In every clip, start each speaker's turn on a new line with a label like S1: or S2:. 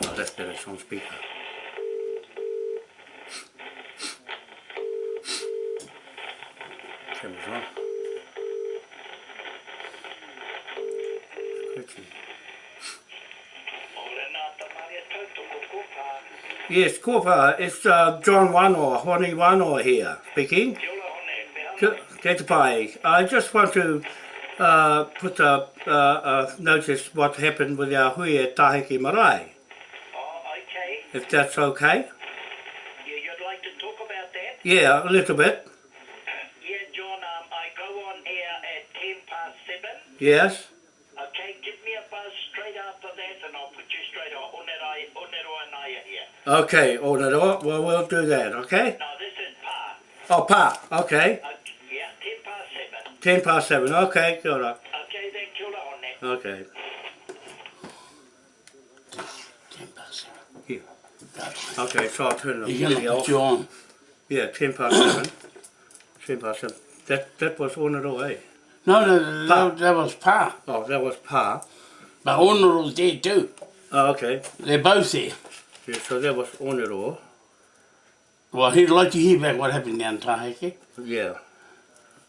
S1: I left it it's on speaker. Camera's on. Scratchy. Yes, Kōpā, it's uh, John Wano, Honi Wano here, speaking. Kia Te Pai. I just want to uh, put a, uh, uh, notice what happened with our hui at Tahiki Marae, if that's okay.
S2: Yeah, you'd like to talk about that?
S1: Yeah, a little bit.
S2: Yeah, John, um, I go on here at 10 past 7.
S1: Yes.
S2: Okay, give me a buzz straight after that and I'll put you straight on. Onerai, Oneroa Naya here.
S1: Okay, Onaro, well, we'll do that, okay?
S2: No, this is Pa.
S1: Oh, pa, okay.
S2: Uh, yeah, 10 past 7.
S1: 10 past 7, okay, good.
S2: Okay, then kill on that.
S1: Okay. Here. Okay, so I'll turn the
S3: You're gonna
S1: video
S3: put
S1: off.
S3: you on.
S1: Yeah, 10 past 7. 10 past 7. That, that was Onaro, eh?
S3: No, no,
S1: Pa.
S3: that, that was Pa.
S1: Oh, that was pa.
S3: But Honour's there too.
S1: Oh, okay.
S3: They're both there.
S1: Yeah, so that was Onaro.
S3: Well, he'd like to hear about what happened down Taheke.
S1: Yeah.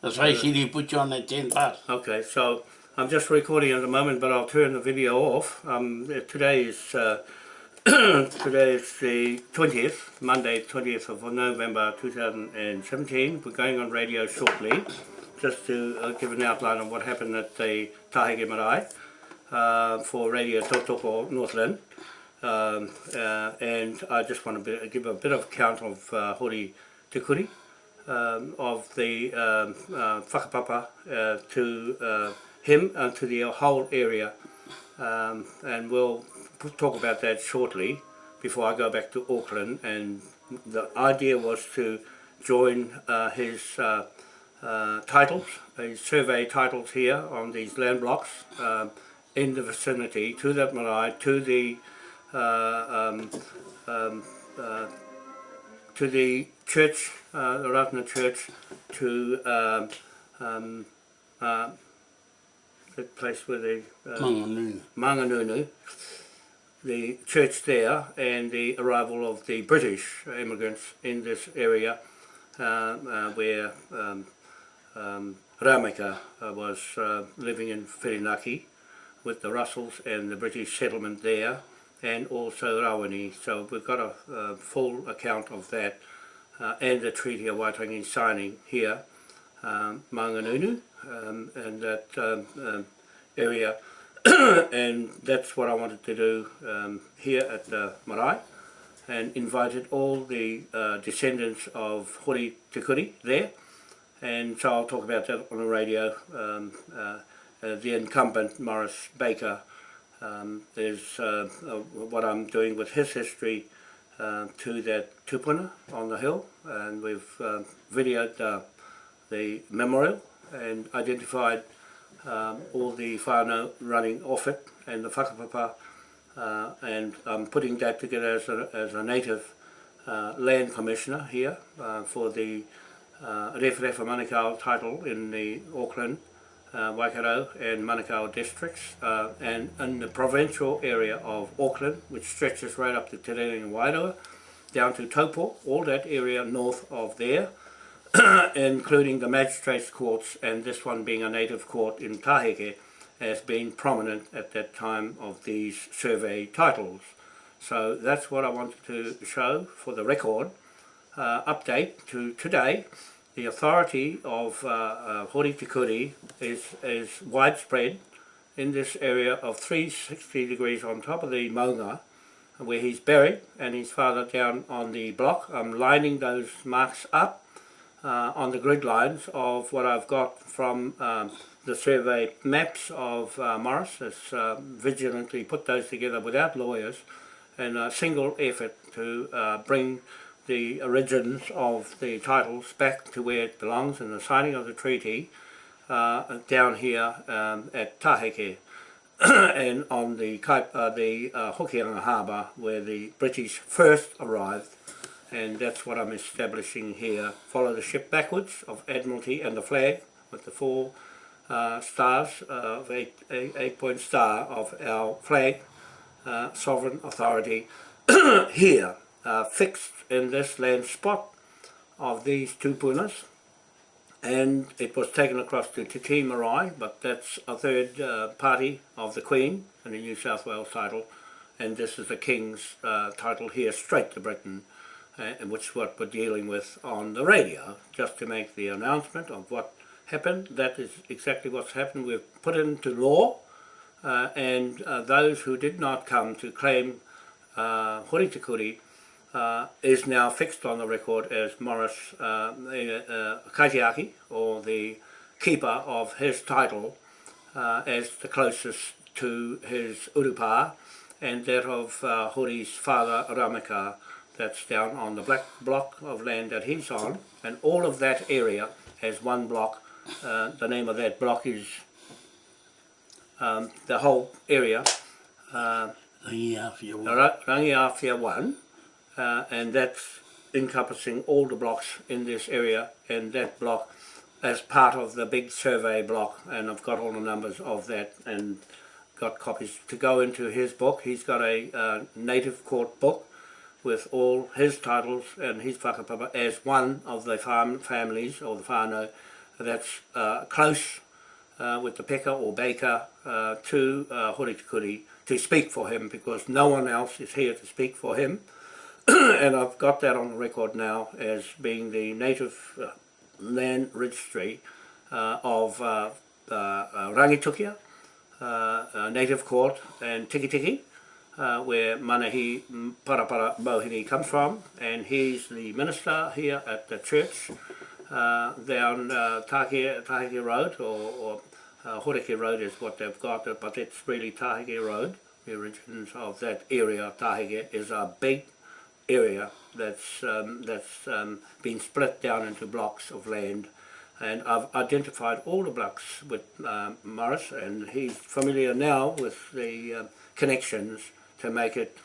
S3: That's why he he put you on at 10 past.
S1: Okay, so I'm just recording at the moment, but I'll turn the video off. Um, today is uh, today is the 20th, Monday, 20th of November 2017. We're going on radio shortly, just to uh, give an outline of what happened at the Tahege Marae uh, for Radio Totoko Northland. Um, uh, and I just want to be, give a bit of account of uh, Hori Te Kuri um, of the um, uh, whakapapa uh, to uh, him and to the whole area. Um, and we'll talk about that shortly before I go back to Auckland. And the idea was to join uh, his uh, uh, titles, his survey titles here on these land blocks um, in the vicinity to that marae, to the uh, um, um, uh, to the church, uh, the Ratana Church, to um, um, uh, the place where the uh,
S3: Mangungu.
S1: Mangungu, the church there, and the arrival of the British immigrants in this area, uh, uh, where um, um, Rameka was uh, living in Whirinaki with the Russells and the British settlement there, and also Rawini. So we've got a, a full account of that, uh, and the Treaty of Waitangi signing here, um, Manganunu, um, and that um, um, area and that's what I wanted to do um, here at the marae and invited all the uh, descendants of Hori Te Kuri there. And so I'll talk about that on the radio um, uh, uh, the incumbent Morris Baker. Um, is uh, uh, what I'm doing with his history uh, to that tupuna on the hill. And we've uh, videoed uh, the memorial and identified um, all the whānau running off it and the whakapapa uh, and I'm putting that together as a, as a native uh, land commissioner here uh, for the uh, Referefa Manukau title in the Auckland, uh, Waikato and Manukau districts uh, and in the provincial area of Auckland which stretches right up to Te Rere and Wairoa down to Taupo, all that area north of there. including the magistrates courts and this one being a native court in Taheke as being prominent at that time of these survey titles. So that's what I wanted to show for the record. Uh, update to today, the authority of uh, uh, is, is widespread in this area of 360 degrees on top of the Maunga where he's buried and his father down on the block. I'm lining those marks up uh, on the grid lines of what I've got from um, the survey maps of uh, Morris. Has uh, vigilantly put those together without lawyers in a single effort to uh, bring the origins of the titles back to where it belongs in the signing of the treaty uh, down here um, at Taheke and on the, Kaip, uh, the uh, Hokianga Harbour where the British first arrived and that's what I'm establishing here. Follow the ship backwards of Admiralty and the flag with the four uh, stars uh, eight, eight, eight point star of our flag uh, sovereign authority here, uh, fixed in this land spot of these two punas and it was taken across to Te Tii Marae, but that's a third uh, party of the Queen in the New South Wales title, and this is the King's uh, title here straight to Britain, uh, which is what we're dealing with on the radio, just to make the announcement of what happened. That is exactly what's happened. We've put into law, uh, and uh, those who did not come to claim uh, Hori Te Kuri uh, is now fixed on the record as Morris uh, uh, Kaitiaki, or the keeper of his title, uh, as the closest to his urupa, and that of uh, Hori's father Ramika, that's down on the black block of land that he's on, and all of that area has one block. Uh, the name of that block is um, the whole area, uh,
S3: Yeah, if you will.
S1: Ra- Rangiawhia 1, uh, and that's encompassing all the blocks in this area, and that block as part of the big survey block, and I've got all the numbers of that, and got copies to go into his book. He's got a uh, native court book with all his titles and his whakapapa as one of the farm families, or the whānau, that's uh, close uh, with the peka or baker uh, to uh, Horitikuri to speak for him because no one else is here to speak for him. and I've got that on the record now as being the native uh, land registry uh, of uh, uh, Rangitukia, uh, uh, native court and Tikitiki. Tiki, uh, where Manahi Parapara Mohini comes from, and he's the minister here at the church uh, down uh, Tahike, Tahike Road, or, or uh, Horeke Road is what they've got, but it's really Tahike Road. The origins of that area, Tahike, is a big area that's um, that's um, been split down into blocks of land and I've identified all the blocks with um, Morris and he's familiar now with the uh, connections to make it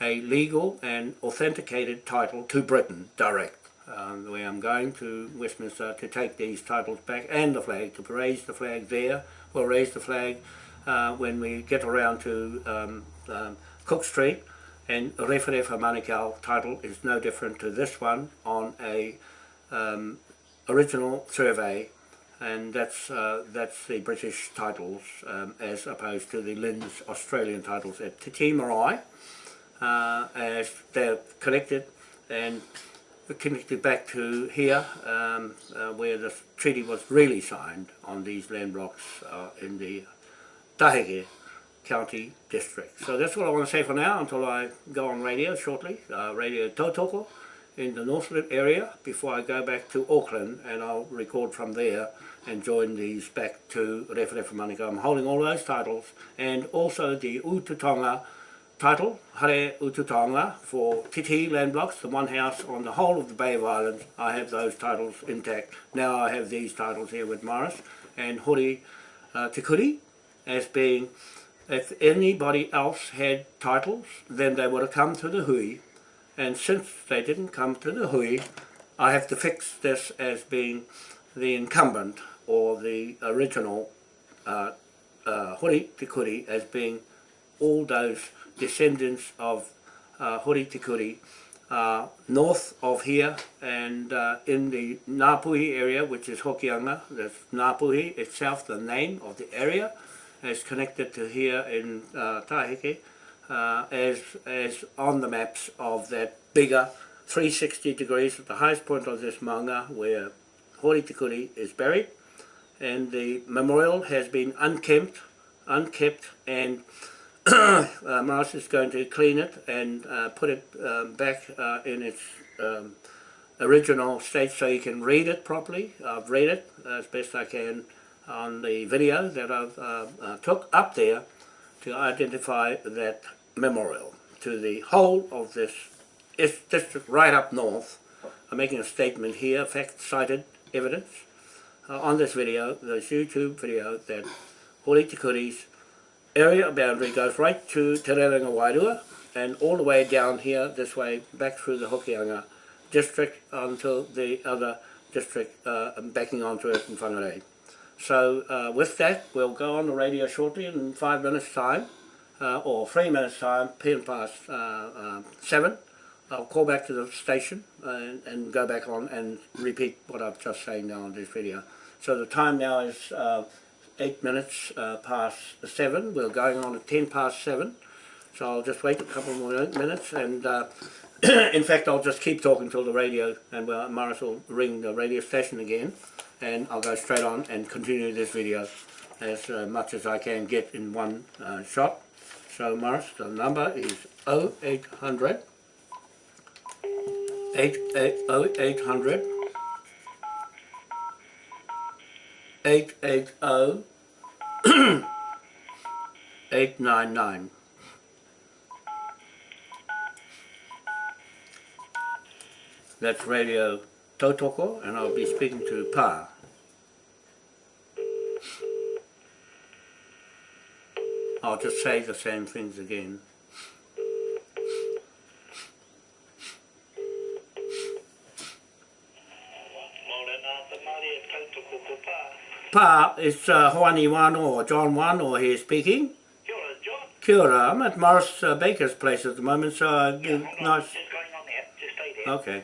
S1: a legal and authenticated title to Britain direct. Um, where I'm going to Westminster to take these titles back and the flag, to raise the flag there. We'll raise the flag uh, when we get around to um, um, Cook Street and Rewharewha Manukau title is no different to this one on a um, original survey and that's uh, that's the British titles um, as opposed to the Lynn's Australian titles at Te uh, as they're connected and connected back to here um, uh, where the treaty was really signed on these land blocks uh, in the Taheke County District. So that's what I want to say for now until I go on radio shortly, uh, Radio Tautoko in the Northland area before I go back to Auckland and I'll record from there and join these back to Referefa Manukau. I'm holding all those titles and also the Ututonga title, Hare Ututonga, for Titi land blocks, the one house on the whole of the Bay of Islands. I have those titles intact. Now I have these titles here with Morris and Hori uh, Te Kuri as being if anybody else had titles, then they would have come to the hui. And since they didn't come to the hui, I have to fix this as being the incumbent or the original uh, uh, Hori Te Kuri as being all those descendants of uh, Hori Te Kuri uh, north of here and uh, in the Napuhi area, which is Hokianga, that's Napuhi itself, the name of the area, is connected to here in uh, Taheke uh, as, as on the maps of that bigger 360 degrees at the highest point of this manga where Hori Tikuri is buried. And the memorial has been unkempt, unkept and uh, Morris is going to clean it and uh, put it um, back uh, in its um, original state so you can read it properly. I've read it as best I can on the video that I've uh, uh, took up there to identify that memorial to the whole of this is- district right up north. I'm making a statement here, fact-cited evidence uh, on this video, this YouTube video, that Hori Te Kuri's area boundary goes right to Te Rerenga Wairua and all the way down here this way back through the Hokianga district until the other district uh, backing onto it in Whangarei. So uh, with that, we'll go on the radio shortly in five minutes' time
S4: uh, or three minutes time, ten past uh, uh, seven, I'll call back to the station and, and go back on and repeat what I've just saying now on this video. So the time now is uh, eight minutes uh, past seven. We're going on at ten past seven. So I'll just wait a couple more minutes and uh, in fact I'll just keep talking till the radio and well, Morris will ring the radio station again and I'll go straight on and continue this video as uh, much as I can get in one uh, shot. So Morris, the number is 0800 eight, eight, oh, 0800 880 899. That's Radio Tautoko and I'll be speaking to Pa. I'll just say the same things again. Pa, it's uh, Hoani Wano or John Wano here speaking.
S2: Kia ora, John.
S4: Kia ora, I'm at Morris uh, Baker's place at the moment, so uh,
S2: Yeah,
S4: give-
S2: hold on.
S4: nice.
S2: Just going on there. Just stay there.
S4: Okay.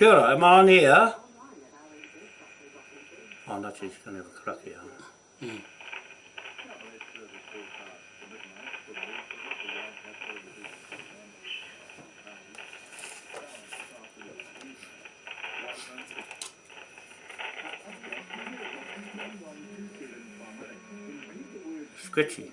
S2: Kia ora,
S4: am I on here? Oh, no, she's going to have a crack here. Sketchy.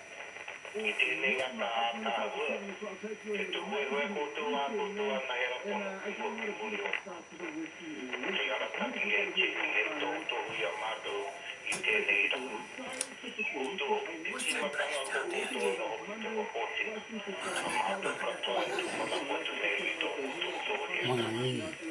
S4: Mm-hmm.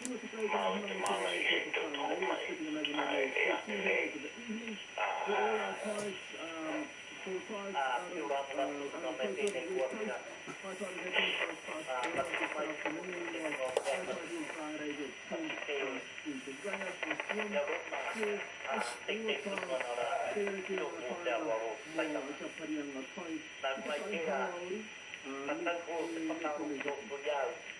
S4: reira me pēnei nā mai tau, tūro i pūnā rau, kapani ki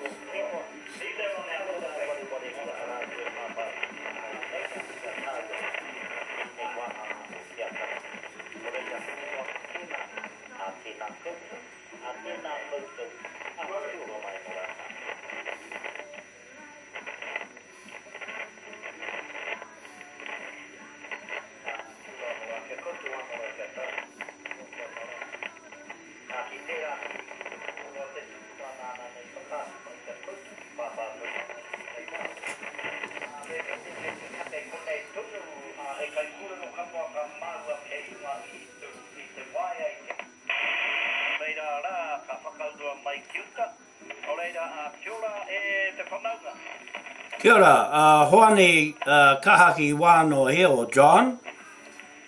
S4: Kia
S1: ora, uh, Hoani uh, Kahaki Wāno here, or John.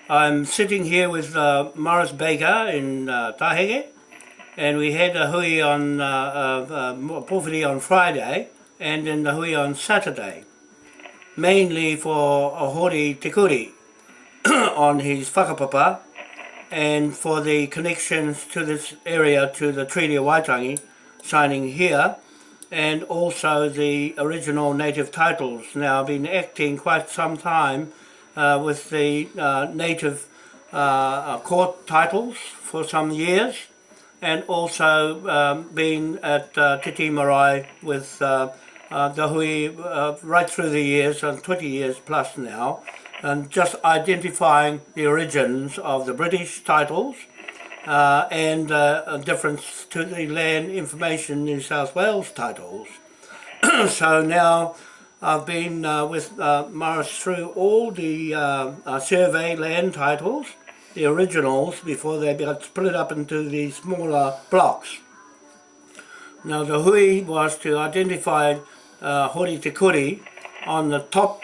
S1: I'm sitting here with uh, Morris Baker in uh, Tahege, and we had a hui on uh, uh, uh, on Friday, and then the hui on Saturday, mainly for a Tikuri on his whakapapa, and for the connections to this area to the Treaty of Waitangi, signing here, and also the original native titles. Now I've been acting quite some time uh, with the uh, native uh, uh, court titles for some years and also um, been at uh, Te Tii Marae with uh, uh, the hui uh, right through the years, and 20 years plus now, and just identifying the origins of the British titles uh, and uh, a difference to the Land Information New South Wales titles. so now I've been uh, with uh, Morris through all the uh, uh, survey land titles, the originals, before they got split up into the smaller blocks. Now the hui was to identify uh, Hori Te Kuri on the top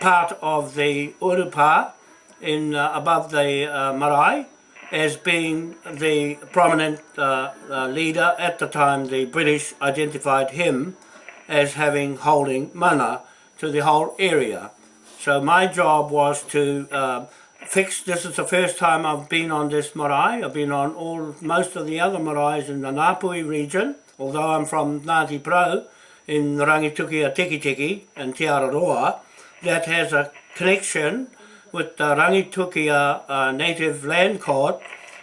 S1: part of the Urupa in above the marae as being the prominent uh, uh, leader at the time the British identified him as having holding mana to the whole area. So my job was to uh, fix, this is the first time I've been on this marae, I've been on all most of the other maraes in the Ngāpuhi region, although I'm from Ngāti Porou in Rangitukia Tiki Tiki and Te Araroa, that has a connection with the Rangitukia uh, Native Land Court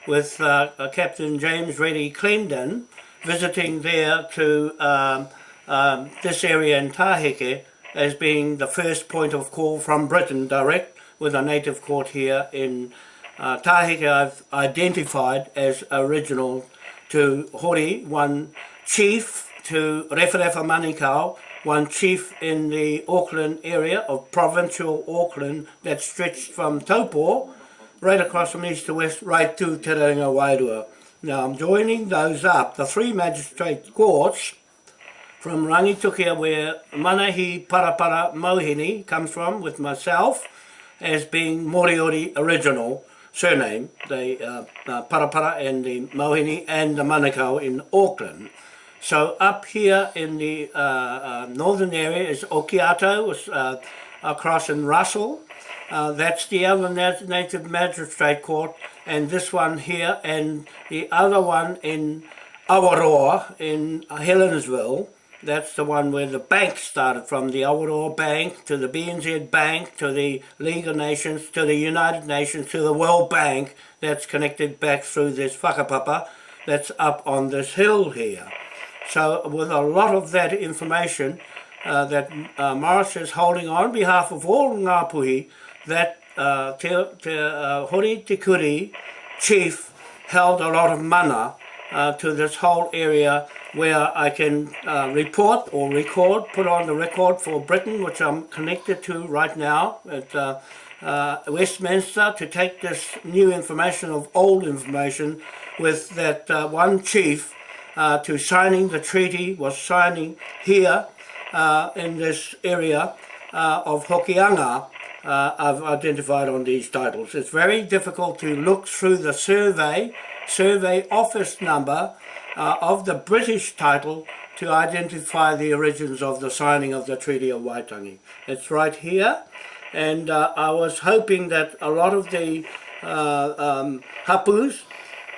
S1: with uh, uh, Captain James Reddy Clendon visiting there to um, um, this area in Taheke as being the first point of call from Britain direct with a native court here in uh, Taheke I've identified as original to Hori, one chief to Rewharewha Manukau, one chief in the Auckland area of provincial Auckland that stretched from Taupo right across from east to west right to Te Reinga Wairua. Now I'm joining those up, the three magistrate courts from Rangitukia where Manahi Parapara Mohini comes from with myself as being Moriori original surname, the uh, uh, Parapara and the Mohini and the Manukau in Auckland. So up here in the uh, uh, northern area is Okiato, uh, across in Russell. Uh, that's the other nat native magistrate court, and this one here, and the other one in Awaroa in Helensville, that's the one where the bank started from, the Awaroa Bank to the BNZ Bank to the League of Nations to the United Nations to the World Bank that's connected back through this whakapapa that's up on this hill here. So with a lot of that information uh, that uh, Morris is holding on behalf of all Ngāpuhi, that uh, Te, te, uh, Hori Te chief held a lot of mana uh, to this whole area where I can uh, report or record, put on the record for Britain, which I'm connected to right now at uh, uh, Westminster to take this new information of old information with that uh, one chief uh, to signing the treaty was signing here uh, in this area uh, of Hokianga uh, I've identified on these titles. It's very difficult to look through the survey, survey office number uh, of the British title to identify the origins of the signing of the Treaty of Waitangi. It's right here and uh, I was hoping that a lot of the uh, um, hapus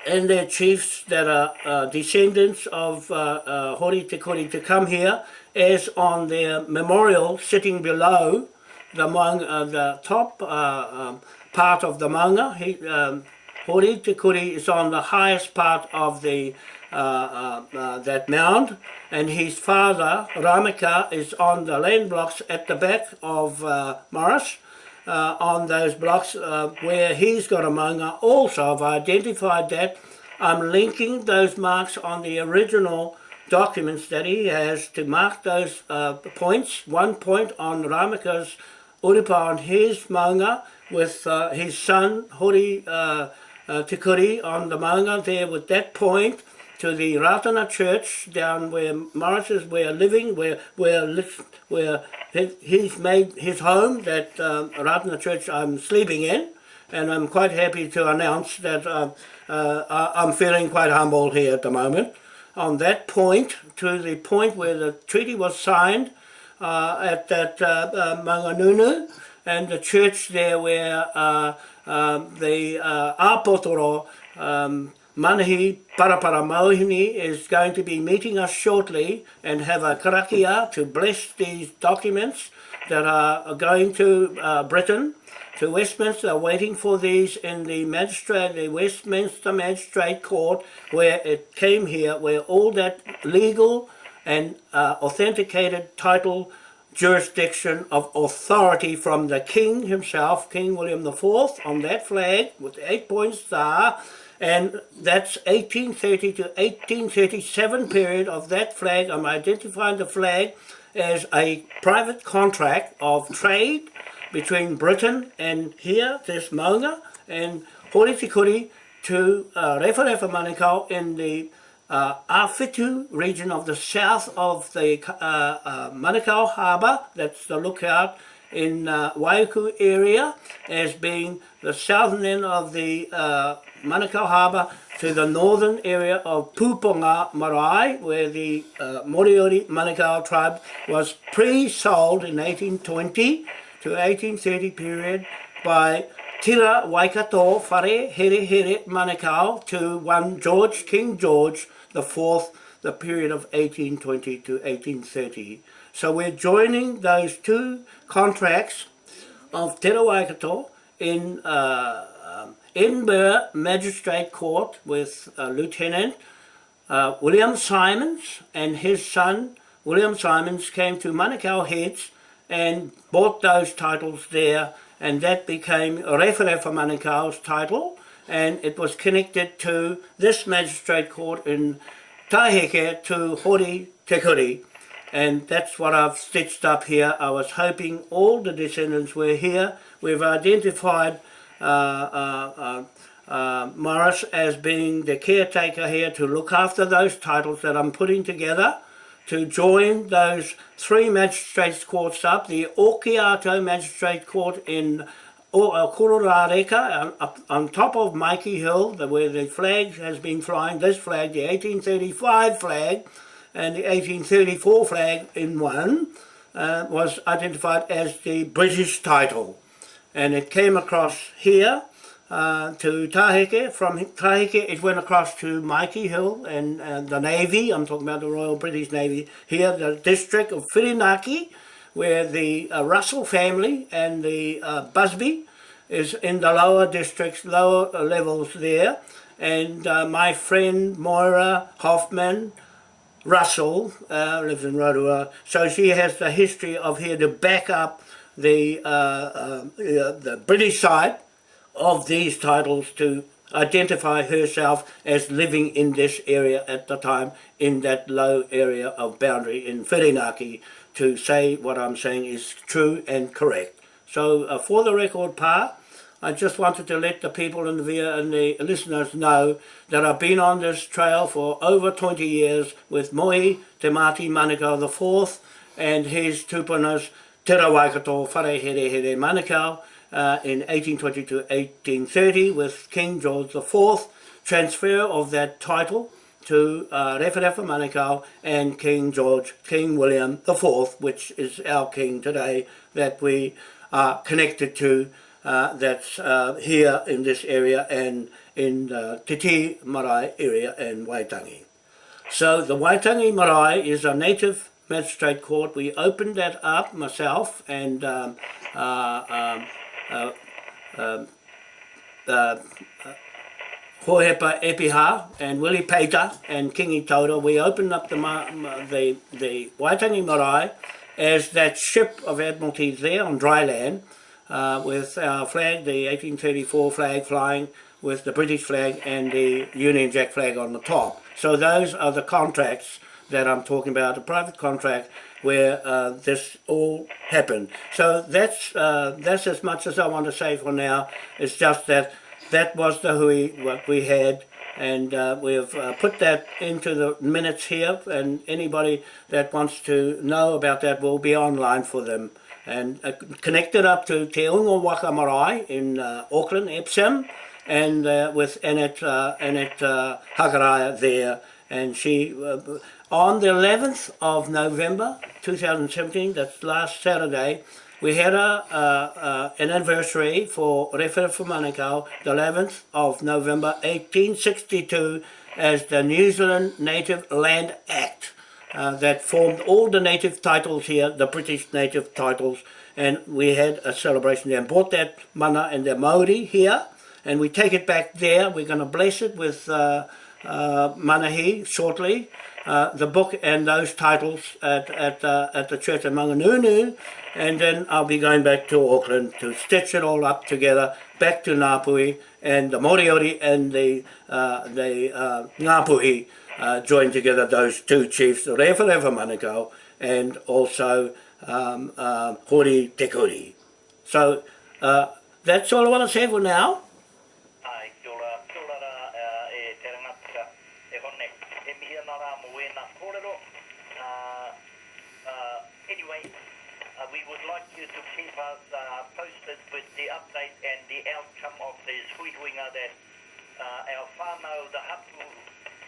S1: and their chiefs that are uh, descendants of uh, uh, Hori Te Kuri to come here as on their memorial sitting below the, uh, the top uh, um, part of the manga. He, um, Hori Te Kuri is on the highest part of the uh, uh, uh, that mound and his father Ramika is on the land blocks at the back of uh, Morris uh, on those blocks uh, where he's got a manga also I've identified that I'm linking those marks on the original documents that he has to mark those uh, points. One point on Ramika's Urupa on his manga with uh, his son Hori uh, uh, Te Kuri on the manga there with that point to the Ratana Church down where Morris is where living, where where where he's made his home. That uh, Ratana Church I'm sleeping in, and I'm quite happy to announce that uh, uh, I'm feeling quite humble here at the moment. On that point, to the point where the treaty was signed uh, at that uh, uh, Mangungu, and the church there where uh, um, the uh, Apotoro um, Manahi Paraparamauhini is going to be meeting us shortly and have a karakia to bless these documents that are going to uh, Britain, to Westminster, waiting for these in the magistrate, the Westminster Magistrate Court, where it came here, where all that legal and uh, authenticated title jurisdiction of authority from the King himself, King William IV, on that flag with the eight-point star, and that's 1830 to 1837 period of that flag. I'm identifying the flag as a private contract of trade between Britain and here, this Maunga, and Hori Te Kuri to uh, Refa Manukau in the uh, region of the south of the uh, uh, Manukau Harbour, that's the lookout in uh, Waiuku area, as being the southern end of the uh, Manukau Harbour to the northern area of Puponga Marae, where the uh, Moriori Manukau tribe was pre-sold in 1820 to 1830 period by Tira Waikato Whare Here Here Manukau to one George, King George the fourth, the period of 1820 to 1830. So we're joining those two contracts of Tira Waikato in uh, Edinburgh Magistrate Court with uh, Lieutenant uh, William Simons and his son William Simons came to Manukau Heads and bought those titles there and that became Rewharewha Manukau's title and it was connected to this magistrate court in Taheke to Hori Te Kuri and that's what I've stitched up here. I was hoping all the descendants were here. We've identified Uh, uh, uh, Morris as being the caretaker here to look after those titles that I'm putting together to join those three magistrates courts up, the Okiato Magistrate Court in Kororareka on, on top of Maiki Hill, where the flag has been flying, this flag, the 1835 flag and the 1834 flag in one, uh, was identified as the British title and it came across here uh, to Taheke. From Taheke it went across to Maiki Hill and uh, the Navy, I'm talking about the Royal British Navy, here the district of Whirinaki, where the uh, Russell family and the uh, Busby is in the lower districts, lower levels there. And uh, my friend Moira Hoffman, Russell uh, lives in Rotorua, so she has the history of here to back up the uh, uh, the British side of these titles to identify herself as living in this area at the time, in that low area of boundary in Whirinaki, to say what I'm saying is true and correct. So uh, for the record part, I just wanted to let the people in the via and the listeners know that I've been on this trail for over 20 years with Moi Te Mati Manukau IV and his tupunas Te Rawaikato Whare Here Here Manukau uh, in 1820 to 1830 with King George IV, transfer of that title to uh, Rewharewha Manukau and King George, King William IV, which is our king today that we are connected to uh, that's uh, here in this area and in the Te Tii Marae area and Waitangi. So the Waitangi Marae is a native magistrate court. We opened that up myself and um, uh, um, uh, um, uh, Hohepa Epiha and Willie Pater and Kingi Tauta, we opened up the, the, the Waitangi Marae as that ship of Admiralty there on dry land uh, with our flag, the 1834 flag flying with the British flag and the Union Jack flag on the top. So those are the contracts that I'm talking about, a private contract where uh, this all happened. So that's uh, that's as much as I want to say for now. It's just that that was the hui what we had and uh, we've uh, put that into the minutes here and anybody that wants to know about that will be online for them and uh, connected up to Te Unga Waka Marae in uh, Auckland, Epsom and with Annette, Annette Hakaraya there and she on the 11th of November 2017, that's last Saturday, we had a, an anniversary for Rewharewha Manukau, the 11th of November 1862, as the New Zealand Native Land Act uh, that formed all the native titles here, the British native titles, and we had a celebration there and brought that mana and the Maori here, and we take it back there. We're going to bless it with uh, uh, manahi shortly, uh, the book and those titles at, at, uh, at the church at Manganunu and then I'll be going back to Auckland to stitch it all up together back to Ngāpuhi and the Moriori and the, uh, the uh, Ngāpuhi uh, join together those two chiefs, Rewharewha Manukau and also um, uh, Hori Te Kuri. So uh, that's all I want to say for now.
S2: Ai, kia ora, kia ora rā, uh, e te rangatira, e hone, e mihi ana rā mo e nā kōrero. Uh, uh, anyway, uh, we would like you to keep us uh, posted with the update and the outcome of this huihuinga that uh, our whānau, the hapu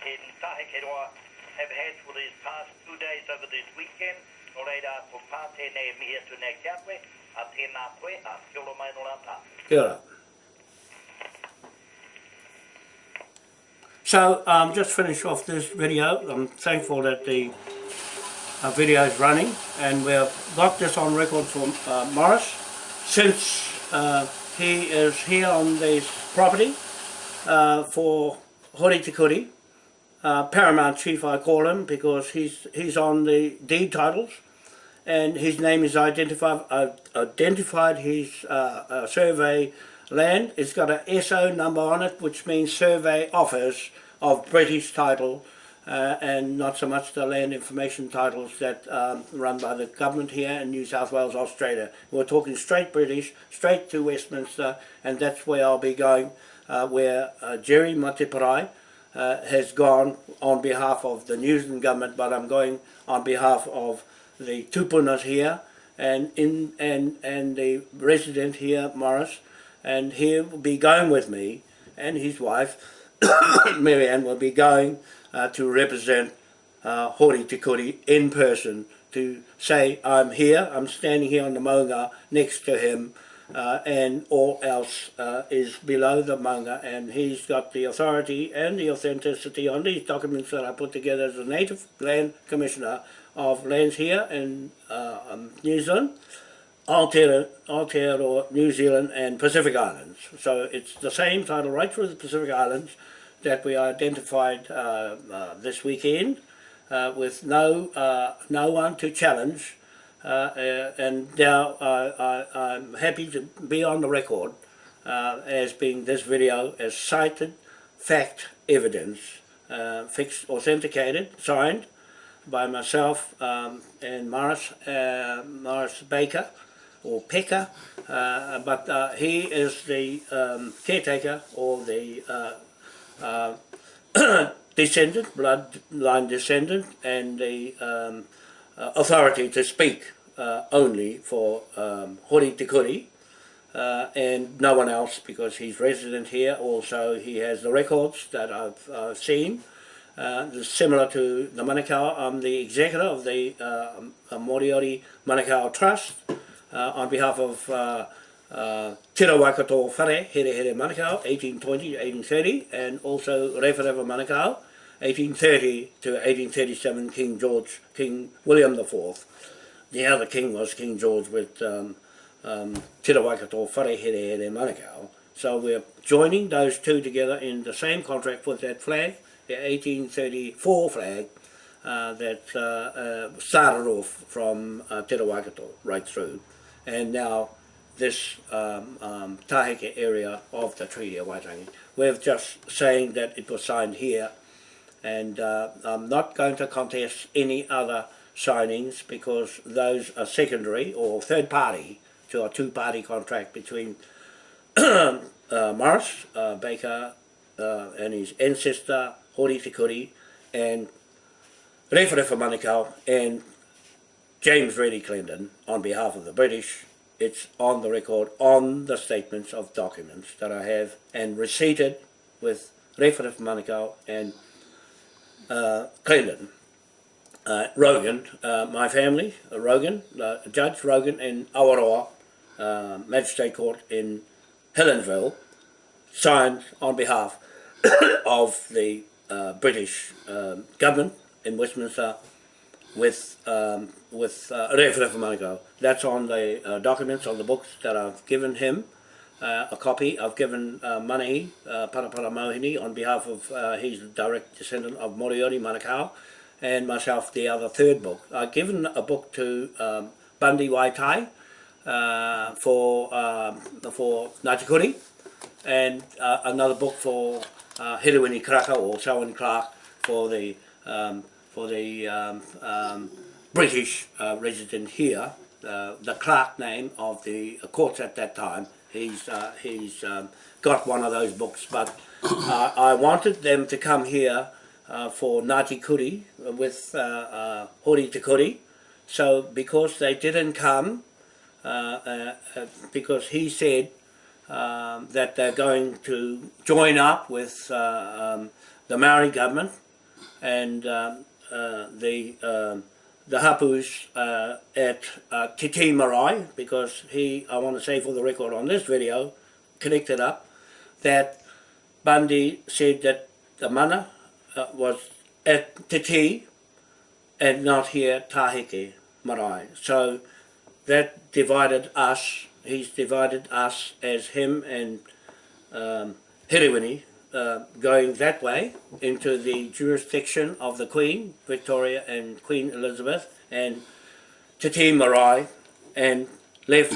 S2: in Tahekeroa, have had for these past two days over this weekend. Nō reira, tō pātēnei e mihi atu nei kia koe, a tēnā koe, a kia ora mai no rā tā.
S1: Kia ora. So, um, just finish off this video. I'm thankful that the uh, video is running and we've got this on record for uh, Morris since uh, he is here on this property uh, for Hori Te Kuri, uh, Paramount Chief I call him because he's, he's on the deed titles and his name is identified, uh, identified his survey land. It's got a SO number on it, which means Survey Office of British title, uh, and not so much the land information titles that um, run by the government here in New South Wales, Australia. We're talking straight British, straight to Westminster, and that's where I'll be going, uh, where uh, Jerry Mateparae uh, has gone on behalf of the New Zealand government, but I'm going on behalf of the tupunas here, and in and and the resident here, Morris, and he'll be going with me, and his wife, Marianne, will be going uh, to represent uh, Hori Te Kuri in person to say, I'm here, I'm standing here on the maunga next to him, uh, and all else uh, is below the manga and he's got the authority and the authenticity on these documents that I put together as a Native Land Commissioner of lands here in uh, um, New Zealand, Aotearoa, New Zealand and Pacific Islands. So it's the same title right through the Pacific Islands that we identified uh, uh, this weekend uh, with no no one to challenge and now I, I, I'm happy to be on the record as being this video as cited fact evidence fixed authenticated signed by myself um, and Morris uh, Morris Baker or Pecker uh, but uh, he is the um, caretaker or the uh, descendant, bloodline descendant, and the um, uh, authority to speak uh, only for um, Hori uh, and no one else because he's resident here. Also, he has the records that I've seen. Uh, similar to the Manukau, I'm the executor of the uh, Moriori Manukau Trust uh, on behalf of uh, Tira Waikato Whare, Here Here Manukau, 1820 to 1830, and also Rewa Manukau, 1830 to 1837, King George, King William IV. The other king was King George with um, um, Tira Waikato Whare, Here Here Manukau. So we're joining those two together in the same contract with that flag, the 1834 flag, uh, that uh, uh, started off from uh, Te Waikato right through. And now this um, um, area of the Treaty of Waitangi. We're just saying that it was signed here and uh, I'm not going to contest any other signings because those are secondary or third party to a two-party contract between uh, Morris uh, Baker uh, and his ancestor Hori Te Kuri and Rewharewha Manukau and James Reddy Clendon on behalf of the British it's on the record, on the statements of documents that I have and receipted with Rewharewha Manukau and uh, Clendon. Uh, Rogan, uh, my family, uh, Rogan, uh, Judge Rogan in Awaroa uh, Magistrate Court in Helensville, signed on behalf of the uh, British um, government in Westminster with um, with uh, Rewharewha Manukau. That's on the uh, documents, on the books that I've given him. Uh, a copy. I've given uh, Manahi, uh, Parapara Mohini, on behalf of uh, his direct descendant of Moriori Manukau, and myself the other third book. I've given a book to um, Bundy Waitai uh, for um, for Ngāti Kuri, and uh, another book for uh, Hiruini Karaka or Selwyn Clark for the um, for the um, um, British uh, resident here, uh, the clerk name of the courts at that time. He's uh, he's um, got one of those books, but uh, I wanted them to come here uh, for Ngāti Kuri with uh, uh, Hori Te Kuri. So because they didn't come, because he said um, that they're going to join up with uh, um, the Maori government and um, uh, the um, the hapus uh, at uh, Te Tii Marae because he, I want to say for the record on this video, connected up that Bundy said that the mana uh, was at Titi and not here Taheke Marae. So that divided us, he's divided us as him and um, Hiriwini, uh, going that way into the jurisdiction of the Queen, Victoria and Queen Elizabeth and Te Tii Marae and left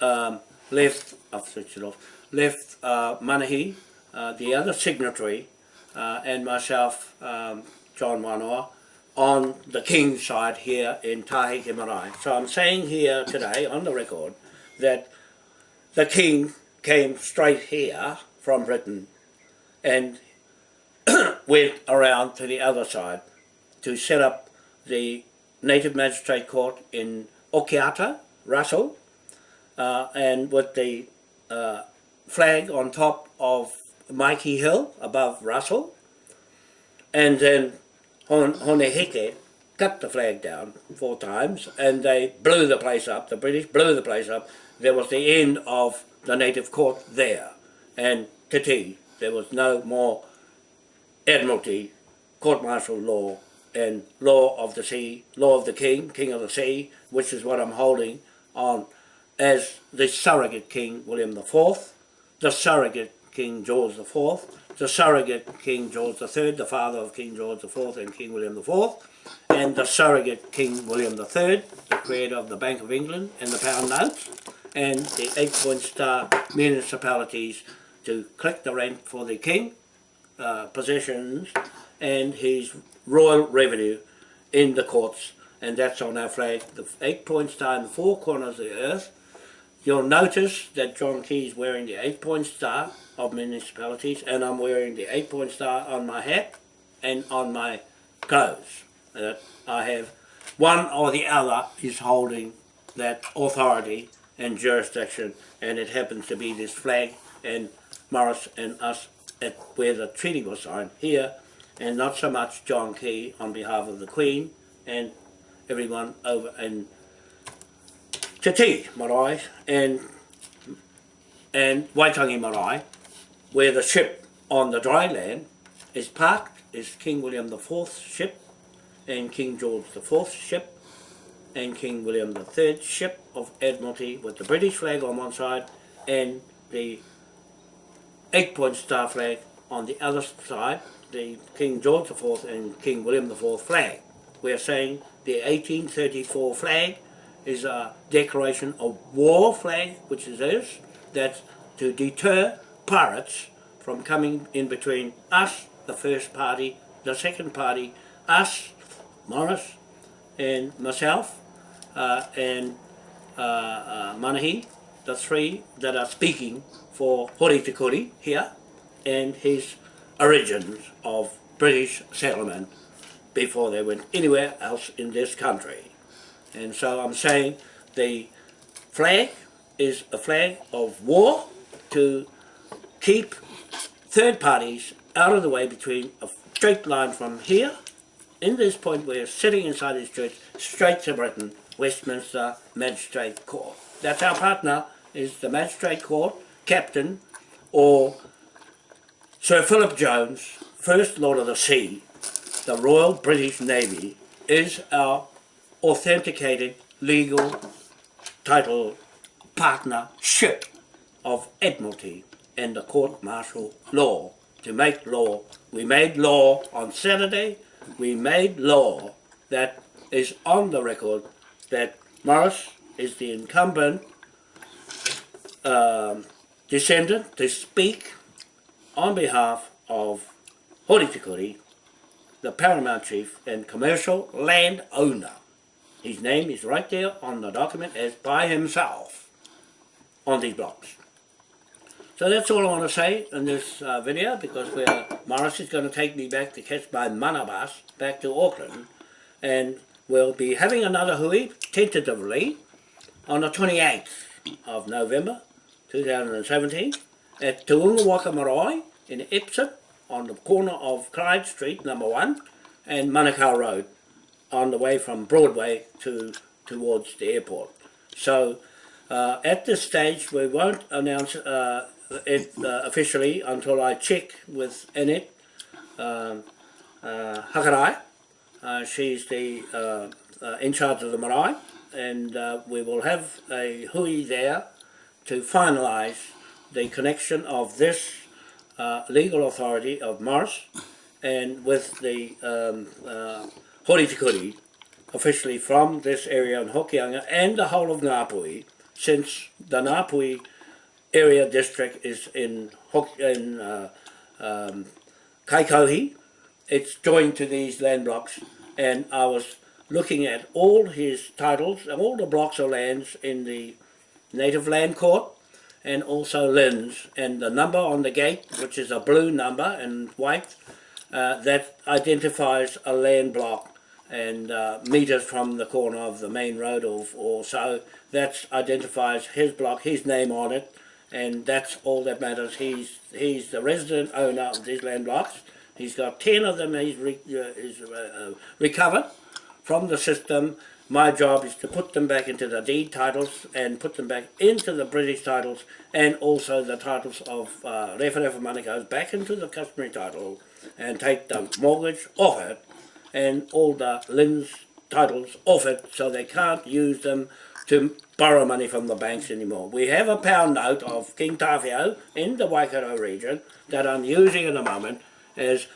S1: um, left I've switched it off left uh, Manahi, uh, the other signatory uh, and myself um, John Wanoa on the King's side here in Taheke Marae. So I'm saying here today on the record that the King came straight here from Britain and went around to the other side to set up the Native Magistrate Court in Okiato, Russell, uh, and with the uh, flag on top of Maiki Hill above Russell, and then Hon Hone Heke cut the flag down four times and they blew the place up, the British blew the place up. There was the end of the native court there. And Te Tii, there was no more admiralty, court-martial law and law of the sea, law of the king, king of the sea, which is what I'm holding on as the surrogate king William IV, the surrogate King George IV, the surrogate King George III, the father of King George IV and King William IV, and the surrogate King William III, the creator of the Bank of England and the pound notes, and the eight-point star municipalities to collect the rent for the king, uh, possessions, and his royal revenue in the courts, and that's on our flag, the eight-point star in the four corners of the earth. You'll notice that John Key is wearing the eight-point star of municipalities, and I'm wearing the eight-point star on my hat and on my clothes. That I have one or the other is holding that authority and jurisdiction, and it happens to be this flag and Morris and us at where the treaty was signed here, and not so much John Key on behalf of the Queen and everyone over in Te Tii Marae and and Waitangi Marae, where the ship on the dry land is parked, is King William IV's ship and King George the IV's ship and King William III's ship of Admiralty with the British flag on one side and the eight-point star flag on the other side, the King George IV and King William IV flag. We are saying the 1834 flag is a declaration of war flag, which it is, that's to deter pirates from coming in between us, the first party, the second party, us, Morris, and myself, uh, and uh, uh, Manahi, the three that are speaking for Hori Te Kuri here, and his origins of British settlement before they went anywhere else in this country. And so I'm saying the flag is a flag of war to keep third parties out of the way between a straight line from here, in this point we're sitting inside this church, straight to Britain, Westminster Magistrate Court. That's our partner, is the Magistrate Court, Captain, or Sir Philip Jones, First Lord of the Sea, the Royal British Navy, is our authenticated legal title partnership of Admiralty and the court martial law to make law. We made law on Saturday. We made law that is on the record that Morris is the incumbent um, descendant to speak on behalf of Hori Te the paramount chief and commercial land owner. His name is right there on the document as by himself on these blocks. So that's all I want to say in this uh, video because we're, Morris is going to take me back to catch my mana bus back to Auckland and we'll be having another hui tentatively on the 28th of November 2017 at Te Unga Waka Marae in Ipswich on the corner of Clyde Street number 1 and Manukau Road on the way from Broadway to towards the airport. So uh, at this stage we won't announce uh, it uh, officially until I check with Annette um, uh, Hakarai. Uh, she's the uh, uh, in charge of the marae and we will have a hui there to finalise the connection of this uh, legal authority of Mars and with the um, uh, officially from this area in Hokianga and the whole of Ngāpuhi since the Ngāpuhi area district is in, Hok in uh, um, Kaikohe. It's joined to these land blocks and I was looking at all his titles, and all the blocks of lands in the Native Land Court and also Lynn's and the number on the gate which is a blue number and white uh, that identifies a land block and uh, meters from the corner of the main road or, or so that identifies his block, his name on it and that's all that matters. He's he's the resident owner of these land blocks. He's got 10 of them he's, re, uh, he's uh, recovered from the system. My job is to put them back into the deed titles and put them back into the British titles and also the titles of uh, Rewharewha Manukau's back into the customary title and take the mortgage off it and all the liens titles off it so they can't use them to borrow money from the banks anymore. We have a pound note of King Tawhiao in the Waikato region that I'm using at the moment as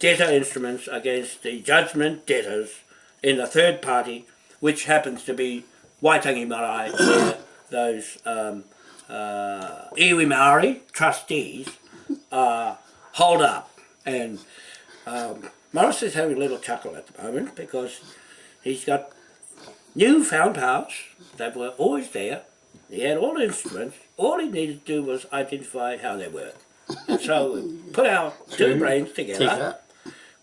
S1: debtor instruments against the judgment debtors in the third party, which happens to be Waitangi Marae, where those um, uh, iwi Maori trustees are hold up. And um, Morris is having a little chuckle at the moment because he's got newfound powers that were always there. He had all the instruments. All he needed to do was identify how they work. And so we put our two brains together.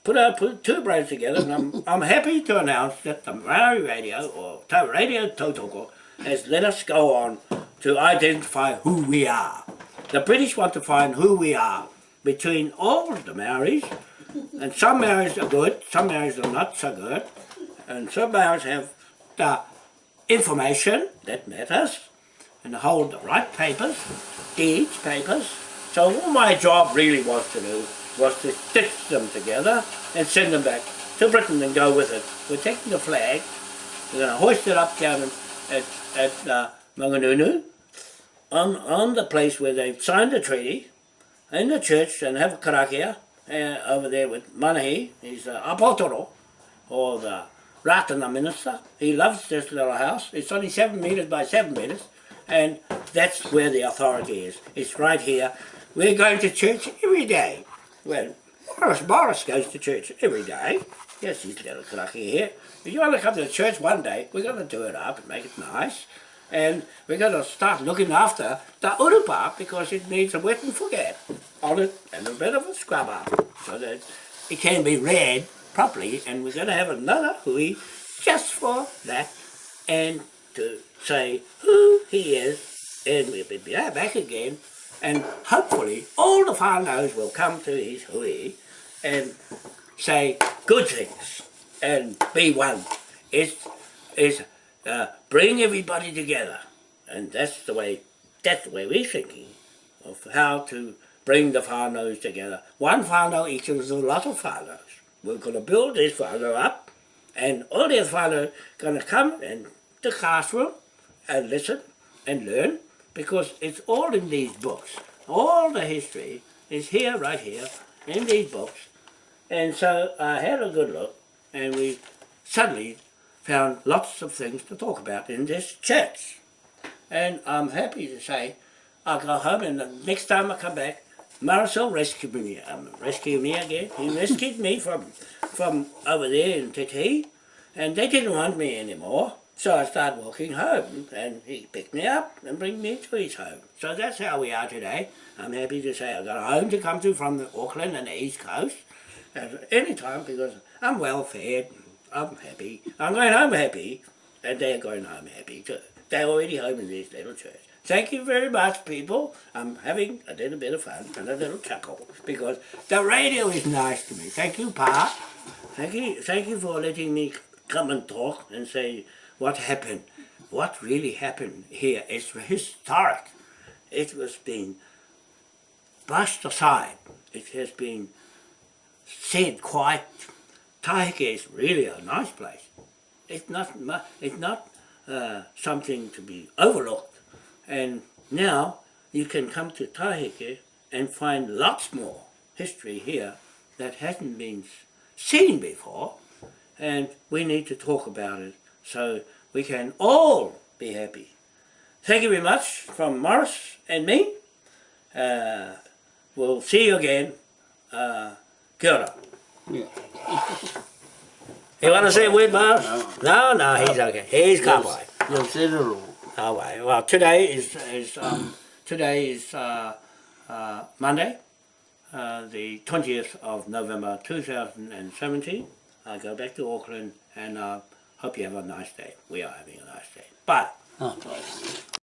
S1: Put our two brains together, and I'm, I'm happy to announce that the Maori Radio or Ta- Radio Tautoko has let us go on to identify who we are. The British want to find who we are between all the Maoris, and some Maoris are good, some Maoris are not so good, and some Maoris have the information that matters and hold the right papers, deeds papers. So all my job really was to do was to stitch them together and send them back to Britain and go with it. We're taking the flag, we're going to hoist it up down at, at uh, Mangungu on, on the place where they've signed the treaty in the church and have a karakia uh, over there with Manahi, he's the apotoro, or the Ratana minister. He loves this little house. It's only seven metres by seven metres, and that's where the authority is. It's right here. We're going to church every day. Well, Morris, Morris goes to church every day. Yes, he's a little karakia here. If you want to come to church one day, we're going to do it up and make it nice. And we're going to start looking after the urupa because it needs a wet and forget on it and a bit of a scrub up so that it can be read properly. And we're going to have another hui just for that and to say who he is. And we'll be back again. And hopefully all the whānaus will come to his hui and say good things and be one. It's, it's uh, bring everybody together. And that's the way that's the way we're thinking of how to bring the whānaus together. One whānau equals a lot of whānaus. We're going to build this whānau up and all these whānau going to come in the classroom and listen and learn because it's all in these books. All the history is here, right here, in these books. And so I had a good look and we suddenly found lots of things to talk about in this church. And I'm happy to say I'll go home and the next time I come back, Marcel rescued me. Um, rescued me again. He rescued me from from over there in Te Tii, and they didn't want me anymore. So I started walking home, and he picked me up and bring me to his home. So that's how we are today. I'm happy to say I've got a home to come to from the Auckland and the East Coast at any time because I'm well fed. I'm happy. I'm going home happy, and they're going home happy too. They're already home in this little church. Thank you very much, people. I'm having a little bit of fun and a little chuckle because the radio is nice to me. Thank you, Pa. Thank you, thank you for letting me come and talk and say what happened. What really happened here is historic. It was being brushed aside. It has been said quite. Taheke is really a nice place. It's not. It's not uh, something to be overlooked. And now you can come to Taheke and find lots more history here that hasn't been seen before. And we need to talk about it so we can all be happy. Thank you very much from Morris and me. Uh, we'll see you again. Uh, kia ora.
S3: Yeah.
S1: You want to say a word, Morris? No, no, he's okay. He's.
S3: You'll say the rule.
S1: Oh, right. Well, today is is um, today is uh, uh, Monday, uh, the twentieth of November, two thousand and seventeen. I go back to Auckland, and uh, hope you have a nice day. We are having a nice day. Bye.
S3: Oh,